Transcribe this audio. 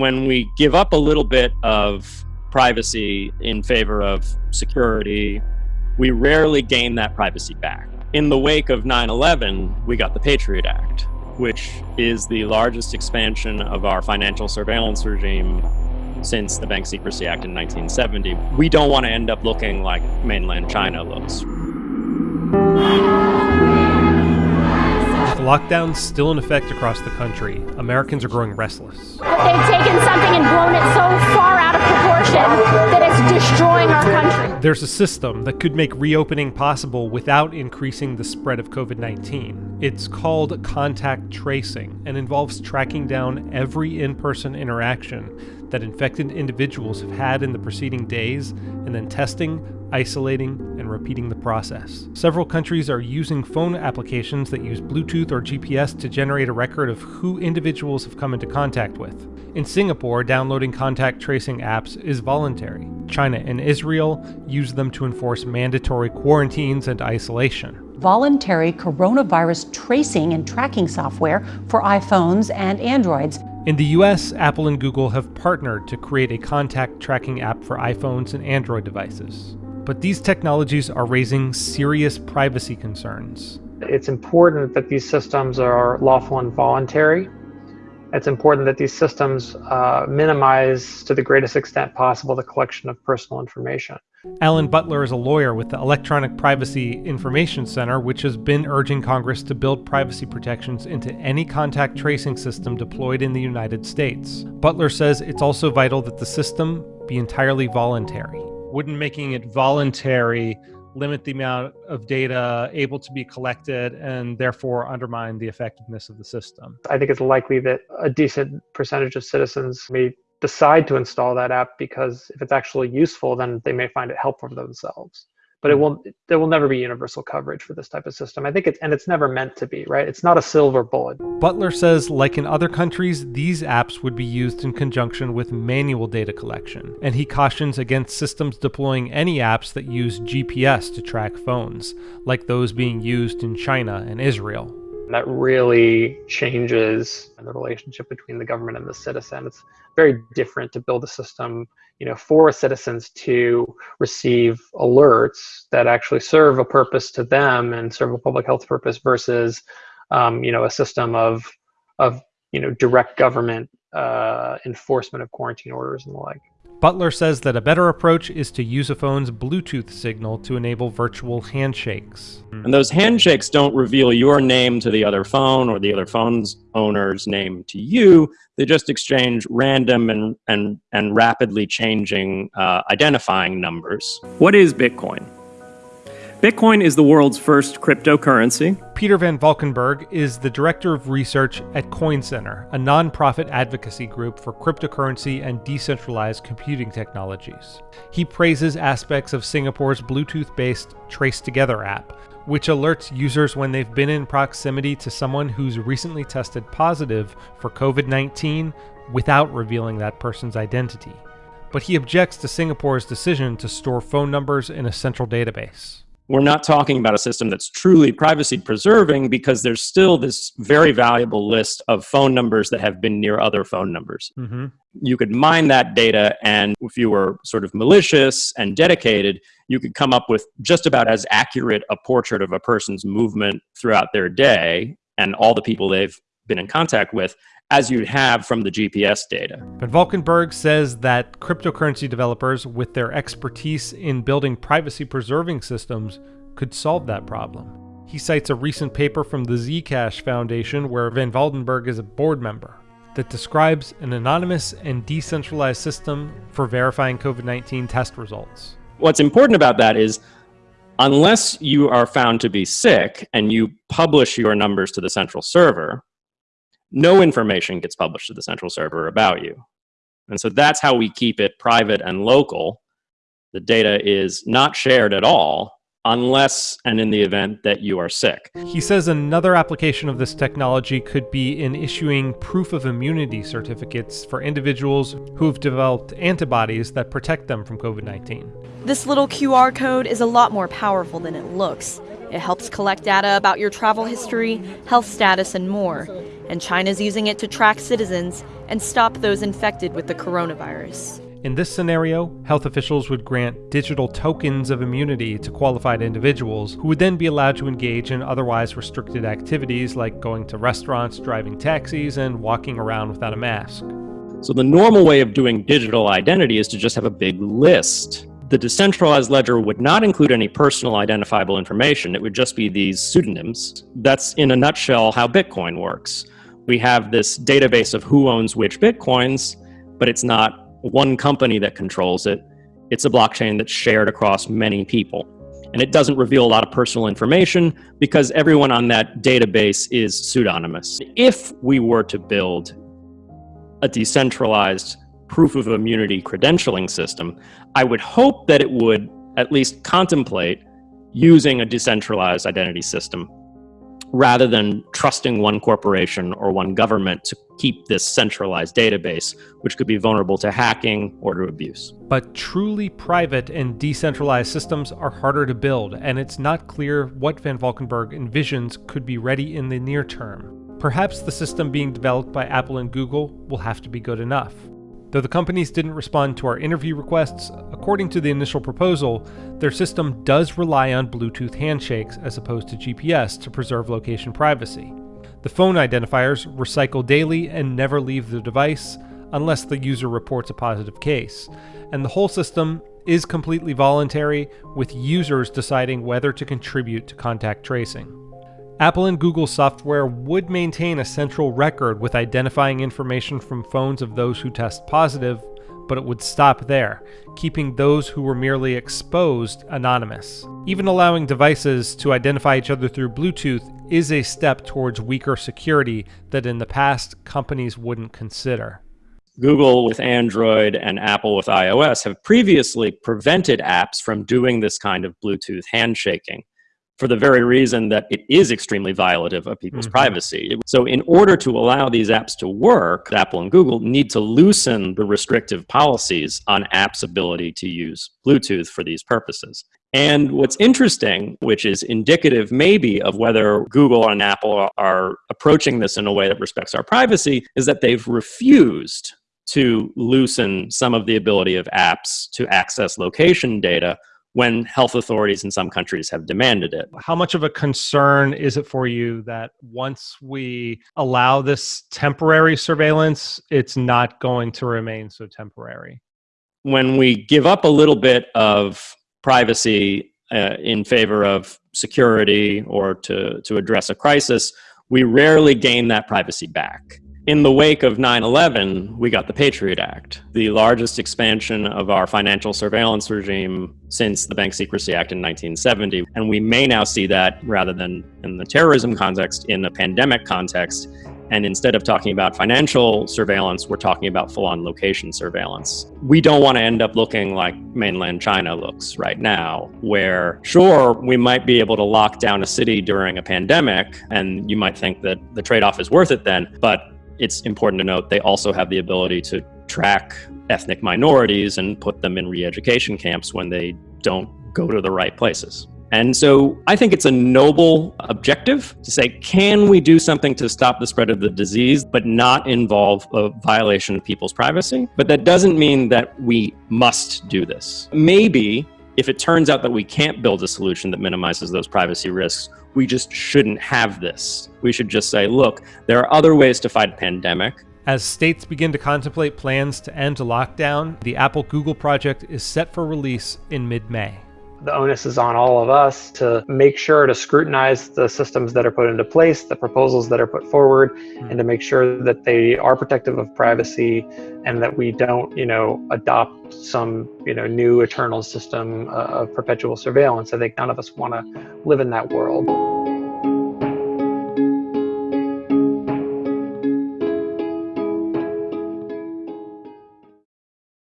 when we give up a little bit of privacy in favor of security, we rarely gain that privacy back. In the wake of 9 11, we got the Patriot Act, which is the largest expansion of our financial surveillance regime since the Bank Secrecy Act in 1970. We don't want to end up looking like mainland China looks. Lockdowns still in effect across the country, Americans are growing restless. They've taken something and blown it so far out of proportion that it's destroying our country. There's a system that could make reopening possible without increasing the spread of COVID 19. It's called contact tracing and involves tracking down every in person interaction that infected individuals have had in the preceding days and then testing, isolating, and repeating the process. Several countries are using phone applications that use Bluetooth or GPS to generate a record of who individuals have come into contact with. In Singapore, downloading contact tracing apps is voluntary. China and Israel use them to enforce mandatory quarantines and isolation voluntary coronavirus tracing and tracking software for iPhones and Androids. In the US, Apple and Google have partnered to create a contact tracking app for iPhones and Android devices. But these technologies are raising serious privacy concerns. It's important that these systems are lawful and voluntary. It's important that these systems uh, minimize to the greatest extent possible the collection of personal information. Alan Butler is a lawyer with the Electronic Privacy Information Center, which has been urging Congress to build privacy protections into any contact tracing system deployed in the United States. Butler says it's also vital that the system be entirely voluntary wouldn't making it voluntary limit the amount of data able to be collected and therefore undermine the effectiveness of the system? I think it's likely that a decent percentage of citizens may decide to install that app because if it's actually useful, then they may find it helpful for themselves but it hmm. will there will never be universal coverage for this type of system. I think it's and it's never meant to be, right? It's not a silver bullet. Butler says like in other countries, these apps would be used in conjunction with manual data collection, and he cautions against systems deploying any apps that use GPS to track phones, like those being used in China and Israel. That really changes the relationship between the government and the citizen. It's very different to build a system you know, for citizens to receive alerts that actually serve a purpose to them and serve a public health purpose versus, um, you know, a system of, of, you know, direct government uh, enforcement of quarantine orders and the like. Butler says that a better approach is to use a phone's Bluetooth signal to enable virtual handshakes. And those handshakes don't reveal your name to the other phone or the other phone's owner's name to you. They just exchange random and, and, and rapidly changing uh, identifying numbers. What is Bitcoin? Bitcoin is the world's first cryptocurrency. Peter Van Valkenburgh is the director of research at Coin Center, a nonprofit advocacy group for cryptocurrency and decentralized computing technologies. He praises aspects of Singapore's Bluetooth based Trace Together app, which alerts users when they've been in proximity to someone who's recently tested positive for COVID 19 without revealing that person's identity. But he objects to Singapore's decision to store phone numbers in a central database we're not talking about a system that's truly privacy preserving because there's still this very valuable list of phone numbers that have been near other phone numbers. Mm-hmm. You could mine that data, and if you were sort of malicious and dedicated, you could come up with just about as accurate a portrait of a person's movement throughout their day and all the people they've been in contact with as you'd have from the GPS data. But Valkenburgh says that cryptocurrency developers, with their expertise in building privacy preserving systems, could solve that problem. He cites a recent paper from the Zcash Foundation, where Van Valkenburgh is a board member, that describes an anonymous and decentralized system for verifying COVID 19 test results. What's important about that is unless you are found to be sick and you publish your numbers to the central server, no information gets published to the central server about you. And so that's how we keep it private and local. The data is not shared at all unless and in the event that you are sick. He says another application of this technology could be in issuing proof of immunity certificates for individuals who have developed antibodies that protect them from COVID 19. This little QR code is a lot more powerful than it looks. It helps collect data about your travel history, health status, and more. And China's using it to track citizens and stop those infected with the coronavirus. In this scenario, health officials would grant digital tokens of immunity to qualified individuals who would then be allowed to engage in otherwise restricted activities like going to restaurants, driving taxis, and walking around without a mask. So, the normal way of doing digital identity is to just have a big list. The decentralized ledger would not include any personal identifiable information, it would just be these pseudonyms. That's, in a nutshell, how Bitcoin works. We have this database of who owns which Bitcoins, but it's not one company that controls it. It's a blockchain that's shared across many people. And it doesn't reveal a lot of personal information because everyone on that database is pseudonymous. If we were to build a decentralized proof of immunity credentialing system, I would hope that it would at least contemplate using a decentralized identity system rather than trusting one corporation or one government to keep this centralized database, which could be vulnerable to hacking or to abuse. But truly private and decentralized systems are harder to build, and it's not clear what Van Valkenburgh envisions could be ready in the near term. Perhaps the system being developed by Apple and Google will have to be good enough. Though the companies didn't respond to our interview requests, according to the initial proposal, their system does rely on Bluetooth handshakes as opposed to GPS to preserve location privacy. The phone identifiers recycle daily and never leave the device unless the user reports a positive case, and the whole system is completely voluntary, with users deciding whether to contribute to contact tracing. Apple and Google software would maintain a central record with identifying information from phones of those who test positive, but it would stop there, keeping those who were merely exposed anonymous. Even allowing devices to identify each other through Bluetooth is a step towards weaker security that in the past companies wouldn't consider. Google with Android and Apple with iOS have previously prevented apps from doing this kind of Bluetooth handshaking for the very reason that it is extremely violative of people's mm-hmm. privacy. So, in order to allow these apps to work, Apple and Google need to loosen the restrictive policies on apps' ability to use Bluetooth for these purposes. And what's interesting, which is indicative maybe of whether Google and Apple are approaching this in a way that respects our privacy, is that they've refused to loosen some of the ability of apps to access location data when health authorities in some countries have demanded it. How much of a concern is it for you that once we allow this temporary surveillance, it's not going to remain so temporary? When we give up a little bit of privacy uh, in favor of security or to, to address a crisis, we rarely gain that privacy back. In the wake of 9 11, we got the Patriot Act, the largest expansion of our financial surveillance regime since the Bank Secrecy Act in 1970. And we may now see that rather than in the terrorism context, in a pandemic context. And instead of talking about financial surveillance, we're talking about full on location surveillance. We don't want to end up looking like mainland China looks right now, where sure, we might be able to lock down a city during a pandemic, and you might think that the trade off is worth it then, but it's important to note they also have the ability to track ethnic minorities and put them in re education camps when they don't go to the right places. And so I think it's a noble objective to say, can we do something to stop the spread of the disease, but not involve a violation of people's privacy? But that doesn't mean that we must do this. Maybe if it turns out that we can't build a solution that minimizes those privacy risks, we just shouldn't have this. We should just say, look, there are other ways to fight a pandemic. As states begin to contemplate plans to end lockdown, the Apple Google project is set for release in mid May the onus is on all of us to make sure to scrutinize the systems that are put into place, the proposals that are put forward, mm-hmm. and to make sure that they are protective of privacy and that we don't, you know, adopt some, you know, new eternal system uh, of perpetual surveillance. I think none of us want to live in that world.